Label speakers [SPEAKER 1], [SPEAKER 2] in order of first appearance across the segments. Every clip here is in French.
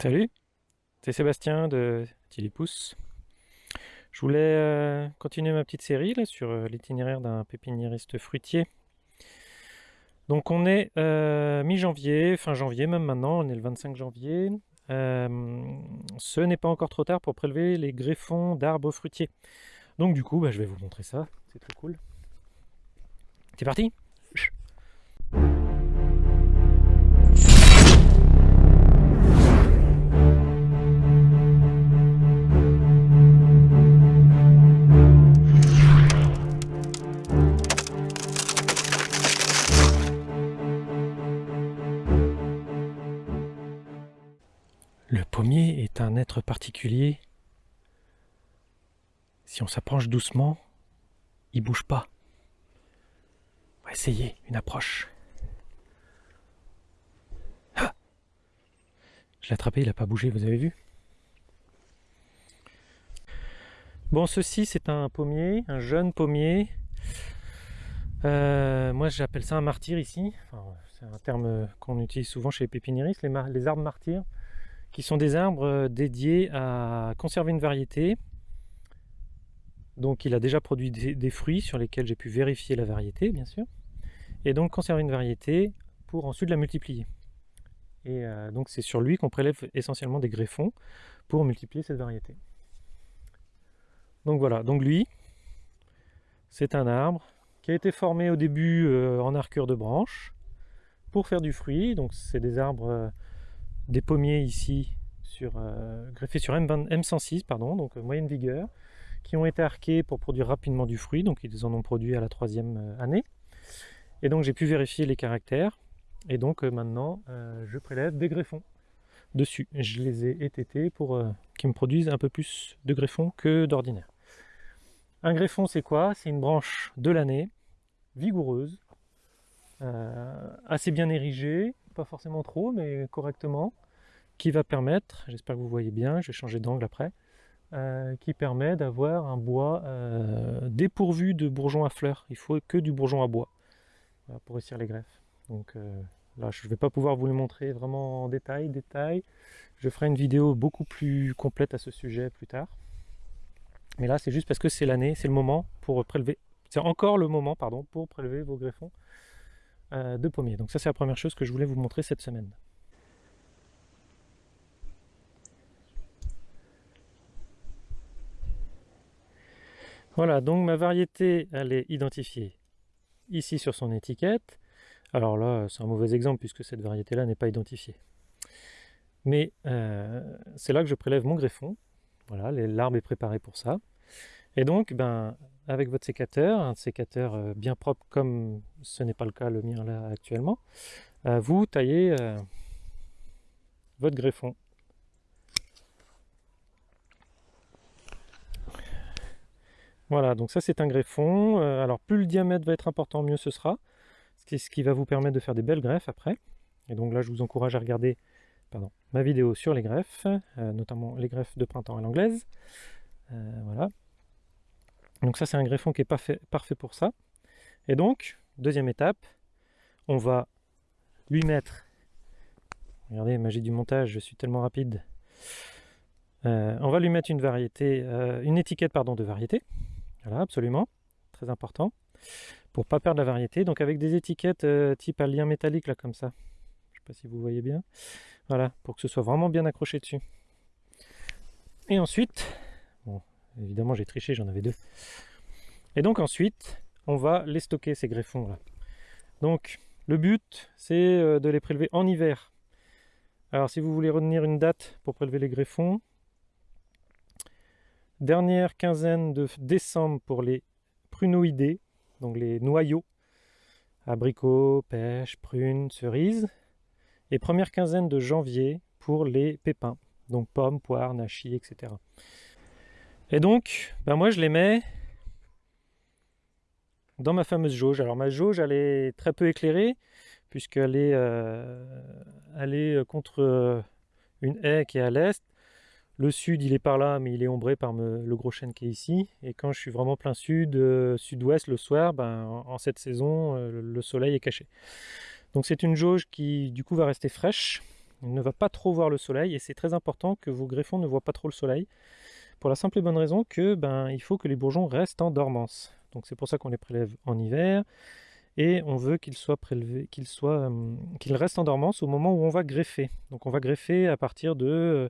[SPEAKER 1] Salut, c'est Sébastien de Tilipousse. Je voulais euh, continuer ma petite série sur euh, l'itinéraire d'un pépiniériste fruitier. Donc on est euh, mi-janvier, fin janvier même maintenant, on est le 25 janvier. ce n'est pas encore trop tard pour prélever les greffons d'arbres fruitiers. Donc du coup, bah, je vais vous montrer ça, c'est très cool. C'est parti Le pommier est un être particulier. Si on s'approche doucement, il bouge pas. On va essayer une approche. Ah Je l'ai attrapé, il n'a pas bougé, vous avez vu? Bon, ceci c'est un pommier, un jeune pommier. Euh, moi j'appelle ça un martyr ici. c'est un terme qu'on utilise souvent chez les pépiniéristes, les, les arbres martyrs qui sont des arbres euh, dédiés à conserver une variété. Donc il a déjà produit des, fruits sur lesquels j'ai pu vérifier la variété, bien sûr. Et donc conserver une variété pour ensuite la multiplier. Et euh, donc c'est sur lui qu'on prélève essentiellement des greffons pour multiplier cette variété. Donc voilà, donc lui, c'est un arbre qui a été formé au début euh, en arcure de branches pour faire du fruit. Donc c'est des arbres des pommiers ici sur, euh, greffés sur M, 106 pardon, donc euh, moyenne vigueur, qui ont été arqués pour produire rapidement du fruit, donc ils en ont produit à la troisième euh, année. Et donc j'ai pu vérifier les caractères, et donc maintenant je prélève des greffons dessus. Je les ai étêtés pour qu'ils me produisent un peu plus de greffons que d'ordinaire. Un greffon c'est quoi? C'est une branche de l'année, vigoureuse, assez bien érigée, pas forcément trop, mais correctement, qui va permettre, j'espère que vous voyez bien, je vais changer d'angle après, euh, qui permet d'avoir un bois euh, dépourvu de bourgeons à fleurs. Il faut que du bourgeon à bois pour réussir les greffes. Donc euh, là, je ne vais pas pouvoir vous le montrer vraiment en détail, détail. Je ferai une vidéo beaucoup plus complète à ce sujet plus tard. Mais là, c'est juste parce que c'est l'année, c'est le moment pour prélever. C'est encore le moment, pardon, pour prélever vos greffons euh, de pommiers. Donc ça c'est la première chose que je voulais vous montrer cette semaine. Voilà, donc ma variété, elle est identifiée ici sur son étiquette. Alors là, c'est un mauvais exemple puisque cette variété-là n'est pas identifiée. Mais euh, c'est là que je prélève mon greffon. Voilà, l'arbre est préparé pour ça. Et donc, ben, avec votre sécateur, un sécateur euh, bien propre comme ce n'est pas le cas le mien là actuellement, euh, vous taillez euh, votre greffon. Voilà, donc ça c'est un greffon. alors plus le diamètre va être important, mieux ce sera. Ce qui va vous permettre de faire des belles greffes après. Et donc là je vous encourage à regarder pardon, ma vidéo sur les greffes, notamment les greffes de printemps à l'anglaise. voilà, donc ça c'est un greffon qui est parfait, parfait pour ça. Et donc, deuxième étape, on va lui mettre, regardez, magie du montage, je suis tellement rapide, euh, on va lui mettre une variété, euh, une étiquette pardon, de variété, voilà, absolument, très important, pour pas perdre la variété, donc avec des étiquettes euh, type à lien métallique, là, comme ça, je sais pas si vous voyez bien, voilà, pour que ce soit vraiment bien accroché dessus. Et ensuite, Évidemment, j'ai triché, j'en avais deux. Et donc ensuite, on va les stocker, ces greffons-là. Donc, le but, c'est euh, de les prélever en hiver. Alors, si vous voulez retenir une date pour prélever les greffons, dernière quinzaine de décembre pour les prunoïdés, donc les noyaux, abricots, pêches, prunes, cerises, et première quinzaine de janvier pour les pépins, donc pommes, poires, nachis, etc. Et donc, ben moi je les mets dans ma fameuse jauge. Alors ma jauge, elle est très peu éclairée, puisqu'elle est, euh, euh, contre euh, une haie qui est à l'est. Le sud, il est par là, mais il est ombré par le gros chêne qui est ici. Et quand je suis vraiment plein sud, sud-ouest, le soir, ben, en, cette saison, le soleil est caché. Donc c'est une jauge qui, du coup, va rester fraîche. il ne va pas trop voir le soleil et c'est très important que vos greffons ne voient pas trop le soleil pour la simple et bonne raison que ben, il faut que les bourgeons restent en dormance. Donc c'est pour ça qu'on les prélève en hiver et on veut qu'ils soient prélevés, qu'ils soient, euh, qu'ils restent en dormance au moment où on va greffer. Donc on va greffer à partir de, euh,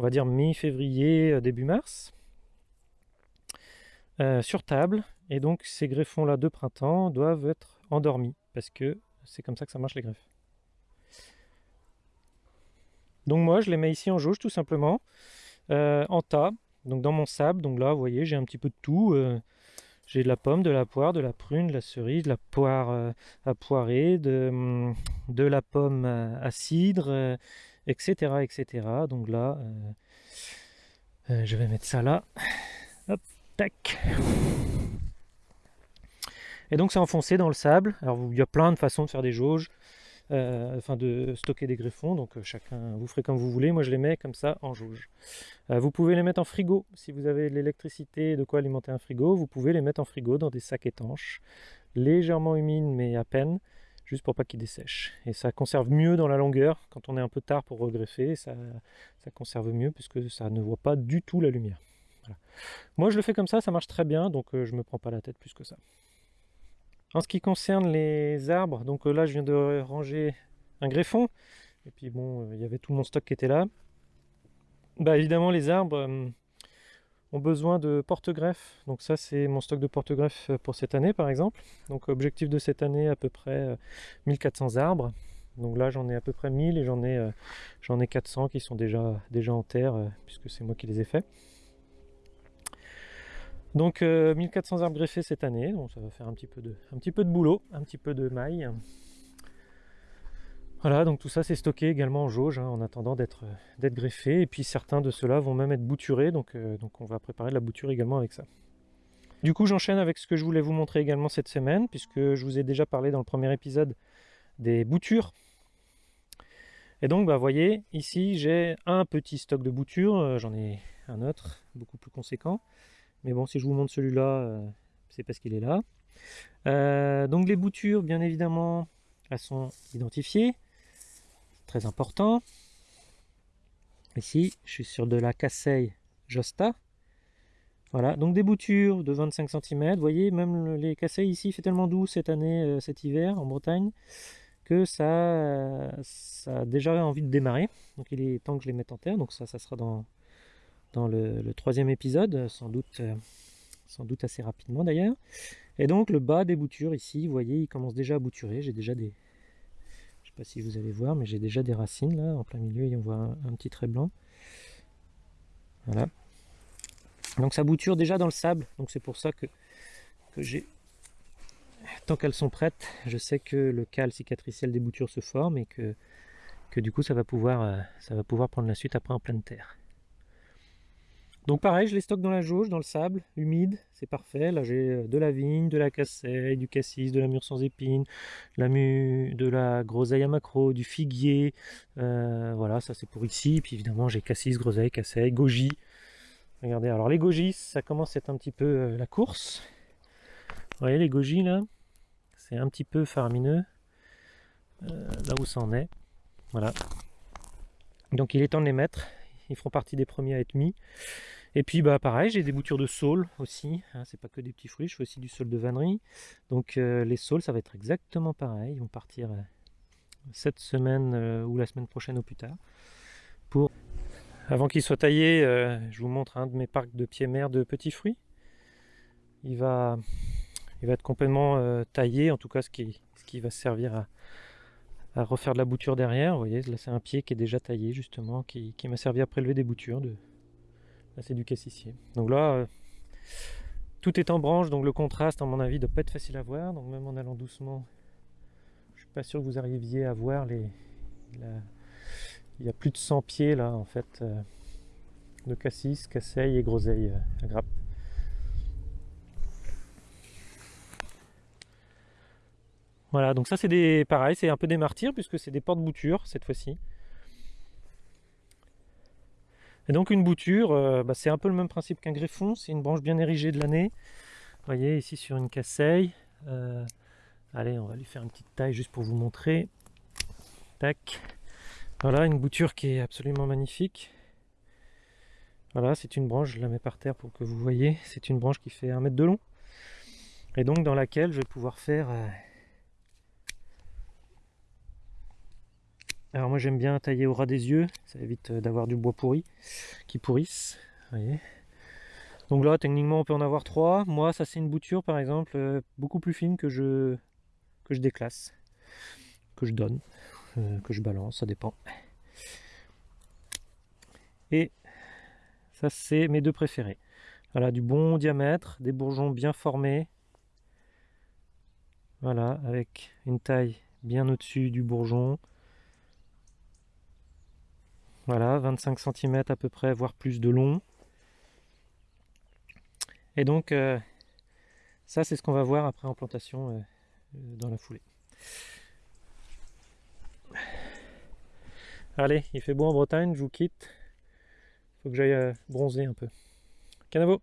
[SPEAKER 1] on va dire mi-février, euh, début mars, sur table. Et donc ces greffons-là de printemps doivent être endormis parce que c'est comme ça que ça marche les greffes. Donc moi je les mets ici en jauge tout simplement, en tas, donc dans mon sable. Donc là vous voyez j'ai un petit peu de tout. J'ai de la pomme, de la poire, de la prune, de la cerise, de la poire euh, à poirer, de, hum, de la pomme à, cidre, etc., euh, etc. Donc là, euh, je vais mettre ça là. Hop, tac. Et donc c'est enfoncé dans le sable. Alors il y a plein de façons de faire des jauges. Euh, enfin de stocker des greffons. Donc euh, chacun, vous ferez comme vous voulez. Moi je les mets comme ça en jauge. Euh, vous pouvez les mettre en frigo. Si vous avez l'électricité, de quoi alimenter un frigo, vous pouvez les mettre en frigo dans des sacs étanches, légèrement humides mais à peine, juste pour pas qu'ils dessèchent. Et ça conserve mieux dans la longueur. Quand on est un peu tard pour regreffer, ça, ça conserve mieux puisque ça ne voit pas du tout la lumière. Moi je le fais comme ça, ça marche très bien, donc je me prends pas la tête plus que ça. En ce qui concerne les arbres, donc euh, là je viens de ranger un greffon, et puis bon, euh, il y avait tout mon stock qui était là. Bah évidemment les arbres euh, ont besoin de porte-greffes, donc ça c'est mon stock de porte-greffes pour cette année par exemple. Donc objectif de cette année à peu près 1400 arbres. Donc là j'en ai à peu près 1000 et j'en ai, j'en ai 400 qui sont déjà, déjà en terre puisque c'est moi qui les ai faits. Donc 1400 euh, arbres greffés cette année, donc ça va faire un petit peu de, boulot, un petit peu de maille. Voilà, donc tout ça c'est stocké également en jauge hein, en attendant d'être greffé. Et puis certains de ceux-là vont même être bouturés, donc, euh, donc on va préparer de la bouture également avec ça. Du coup j'enchaîne avec ce que je voulais vous montrer également cette semaine, puisque je vous ai déjà parlé dans le premier épisode des boutures. Et donc, bah, vous voyez, ici j'ai un petit stock de boutures, euh, j'en ai un autre, beaucoup plus conséquent. Mais bon, si je vous montre celui-là, euh, c'est parce qu'il est là. Euh, donc les boutures, bien évidemment, elles sont identifiées. Très important. Ici, je suis sur de la Casseille Josta. Voilà, donc des boutures de 25 cm. Vous voyez, même les Casseilles ici, fait tellement doux cette année, euh, cet hiver en Bretagne, que ça, ça a déjà envie de démarrer. Donc il est temps que je les mette en terre. Donc ça, ça sera dans, dans le, troisième épisode, sans doute, euh, sans doute assez rapidement d'ailleurs. Et donc le bas des boutures ici, vous voyez, il commence déjà à bouturer. J'ai déjà des, je sais pas si vous allez voir, mais j'ai déjà des racines là, en plein milieu, et on voit un, petit trait blanc. Voilà. Donc ça bouture déjà dans le sable, donc c'est pour ça que, que j'ai tant qu'elles sont prêtes, je sais que le cal cicatriciel des boutures se forme et que, que du coup ça va, pouvoir, euh, ça va pouvoir prendre la suite après en pleine terre. Donc pareil, je les stocke dans la jauge, dans le sable, humide, c'est parfait. Là j'ai euh, de la vigne, de la casseille, du cassis, de la mûre sans épines, la mûre, de la groseille à macro, du figuier. Euh, voilà, ça c'est pour ici. Puis évidemment j'ai cassis, groseille, casseille, goji. Regardez, alors les gojis, ça commence à être un petit peu euh, la course. Vous voyez les gojis là C'est un petit peu faramineux. là où ça en est. Voilà. Donc il est temps de les mettre. Ils feront partie des premiers à être mis. Et puis bah pareil, j'ai des boutures de saule aussi, hein, c'est pas que des petits fruits, je fais aussi du saule de vannerie. Donc euh, les saules, ça va être exactement pareil, ils vont partir euh, cette semaine euh, ou la semaine prochaine au plus tard. Pour... Avant qu'ils soient taillés, je vous montre un de mes parcs de pieds mères de petits fruits. Il va, il va être complètement taillé, en tout cas ce qui, ce qui va servir à, à refaire de la bouture derrière. Vous voyez, là c'est un pied qui est déjà taillé justement, qui, qui m'a servi à prélever des boutures de, c'est du cassissier. Donc là, euh, tout est en branche, donc le contraste, à mon avis, ne doit pas être facile à voir. Donc même en allant doucement, je suis pas sûr que vous arriviez à voir les... Il y a plus de 100 pieds là, en fait, euh, de cassis, casseille et groseille euh, à grappe. Voilà, donc ça c'est des pareil, c'est un peu des martyrs puisque c'est des portes-boutures cette fois-ci. Et donc une bouture, euh, bah, c'est un peu le même principe qu'un greffon, c'est une branche bien érigée de l'année. Vous voyez ici sur une casseille. Euh, allez, on va lui faire une petite taille juste pour vous montrer. Tac. Voilà, une bouture qui est absolument magnifique. Voilà, c'est une branche, je la mets par terre pour que vous voyez. C'est une branche qui fait un mètre de long. Et donc dans laquelle je vais pouvoir faire... alors moi j'aime bien tailler au ras des yeux, ça évite euh, d'avoir du bois pourri, qui pourrisse. Donc là techniquement on peut en avoir trois. Moi ça c'est une bouture par exemple euh, beaucoup plus fine que je, que je déclasse, que je donne, que je balance, ça dépend. Et ça, c'est mes deux préférés. Voilà, du bon diamètre, des bourgeons bien formés. Voilà, avec une taille bien au-dessus du bourgeon. Voilà, 25 cm à peu près, voire plus de long. Et donc, euh, ça, c'est ce qu'on va voir après en plantation euh, euh, dans la foulée. Allez, il fait beau en Bretagne, je vous quitte faut que j'aille bronzer un peu. Canavo